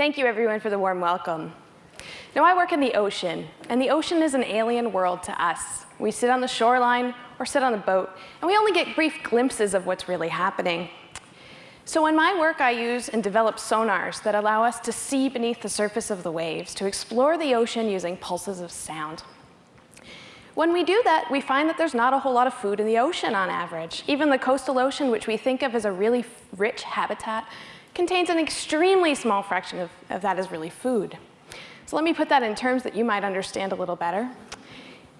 Thank you everyone for the warm welcome. Now I work in the ocean, and the ocean is an alien world to us. We sit on the shoreline or sit on the boat, and we only get brief glimpses of what's really happening. So in my work, I use and develop sonars that allow us to see beneath the surface of the waves, to explore the ocean using pulses of sound. When we do that, we find that there's not a whole lot of food in the ocean on average. Even the coastal ocean, which we think of as a really rich habitat, contains an extremely small fraction of, of that as really food. So let me put that in terms that you might understand a little better.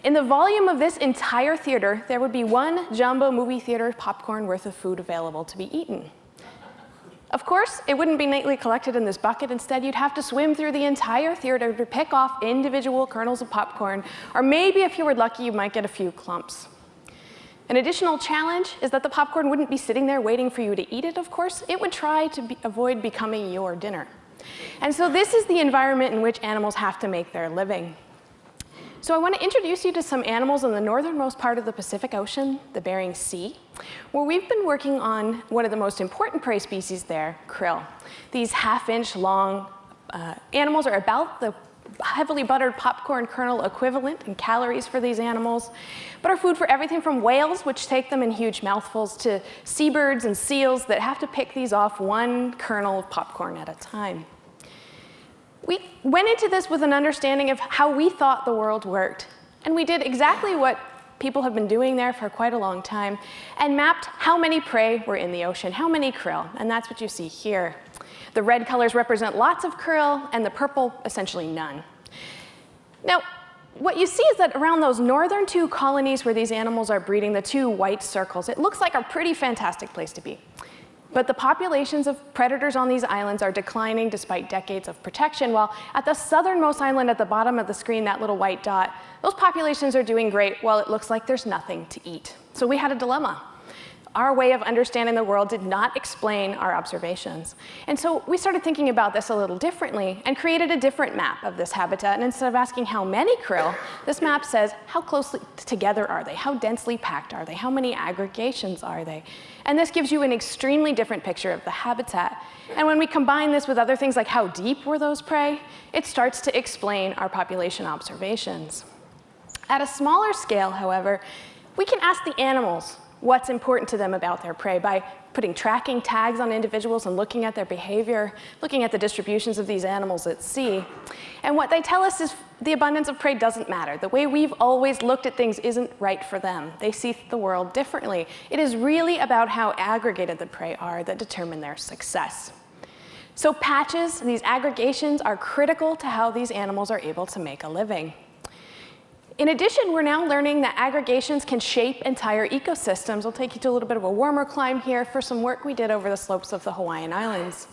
In the volume of this entire theater, there would be one jumbo movie theater popcorn worth of food available to be eaten. Of course, it wouldn't be neatly collected in this bucket. Instead, you'd have to swim through the entire theater to pick off individual kernels of popcorn, or maybe if you were lucky, you might get a few clumps. An additional challenge is that the popcorn wouldn't be sitting there waiting for you to eat it, of course. It would try to be avoid becoming your dinner. And so this is the environment in which animals have to make their living. So I want to introduce you to some animals in the northernmost part of the Pacific Ocean, the Bering Sea, where we've been working on one of the most important prey species there, krill. These half-inch long uh, animals are about the heavily buttered popcorn kernel equivalent in calories for these animals, but are food for everything from whales, which take them in huge mouthfuls, to seabirds and seals that have to pick these off one kernel of popcorn at a time. We went into this with an understanding of how we thought the world worked, and we did exactly what people have been doing there for quite a long time, and mapped how many prey were in the ocean, how many krill, and that's what you see here. The red colors represent lots of krill, and the purple, essentially none. Now, what you see is that around those northern two colonies where these animals are breeding, the two white circles, it looks like a pretty fantastic place to be. But the populations of predators on these islands are declining despite decades of protection, while at the southernmost island at the bottom of the screen, that little white dot, those populations are doing great while it looks like there's nothing to eat. So we had a dilemma our way of understanding the world did not explain our observations. And so we started thinking about this a little differently and created a different map of this habitat. And instead of asking how many krill, this map says how closely together are they? How densely packed are they? How many aggregations are they? And this gives you an extremely different picture of the habitat. And when we combine this with other things like how deep were those prey, it starts to explain our population observations. At a smaller scale, however, we can ask the animals what's important to them about their prey by putting tracking tags on individuals and looking at their behavior, looking at the distributions of these animals at sea. And what they tell us is the abundance of prey doesn't matter. The way we've always looked at things isn't right for them. They see the world differently. It is really about how aggregated the prey are that determine their success. So patches, these aggregations, are critical to how these animals are able to make a living. In addition, we're now learning that aggregations can shape entire ecosystems. I'll take you to a little bit of a warmer climb here for some work we did over the slopes of the Hawaiian Islands,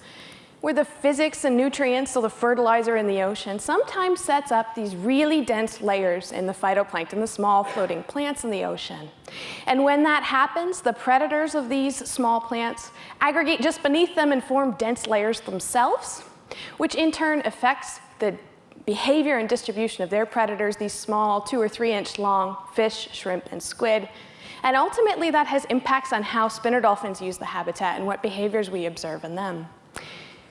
where the physics and nutrients, so the fertilizer in the ocean, sometimes sets up these really dense layers in the phytoplankton, the small floating plants in the ocean. And when that happens, the predators of these small plants aggregate just beneath them and form dense layers themselves, which in turn affects the behavior and distribution of their predators, these small two or three inch long fish, shrimp, and squid. And ultimately that has impacts on how spinner dolphins use the habitat and what behaviors we observe in them.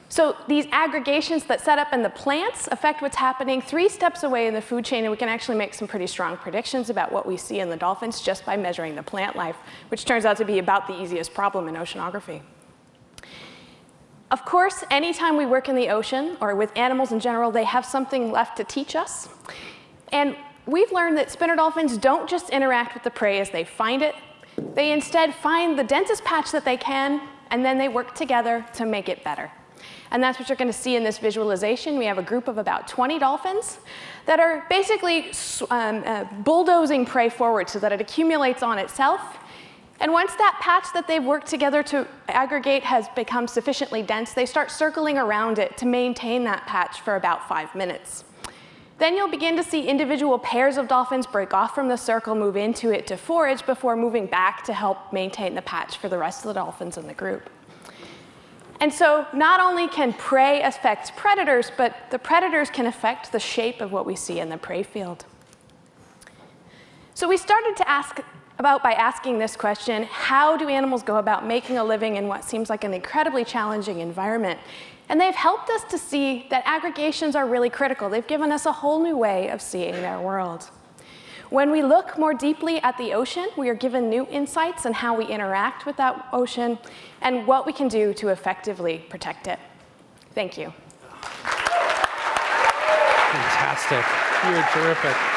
So these aggregations that set up in the plants affect what's happening three steps away in the food chain, and we can actually make some pretty strong predictions about what we see in the dolphins just by measuring the plant life, which turns out to be about the easiest problem in oceanography. Of course, anytime we work in the ocean or with animals in general, they have something left to teach us. And we've learned that spinner dolphins don't just interact with the prey as they find it. They instead find the densest patch that they can, and then they work together to make it better. And that's what you're going to see in this visualization. We have a group of about 20 dolphins that are basically um, uh, bulldozing prey forward so that it accumulates on itself and once that patch that they've worked together to aggregate has become sufficiently dense, they start circling around it to maintain that patch for about five minutes. Then you'll begin to see individual pairs of dolphins break off from the circle, move into it to forage before moving back to help maintain the patch for the rest of the dolphins in the group. And so not only can prey affect predators, but the predators can affect the shape of what we see in the prey field. So we started to ask about by asking this question, how do animals go about making a living in what seems like an incredibly challenging environment? And they've helped us to see that aggregations are really critical. They've given us a whole new way of seeing their world. When we look more deeply at the ocean, we are given new insights on how we interact with that ocean and what we can do to effectively protect it. Thank you. Fantastic. You're terrific.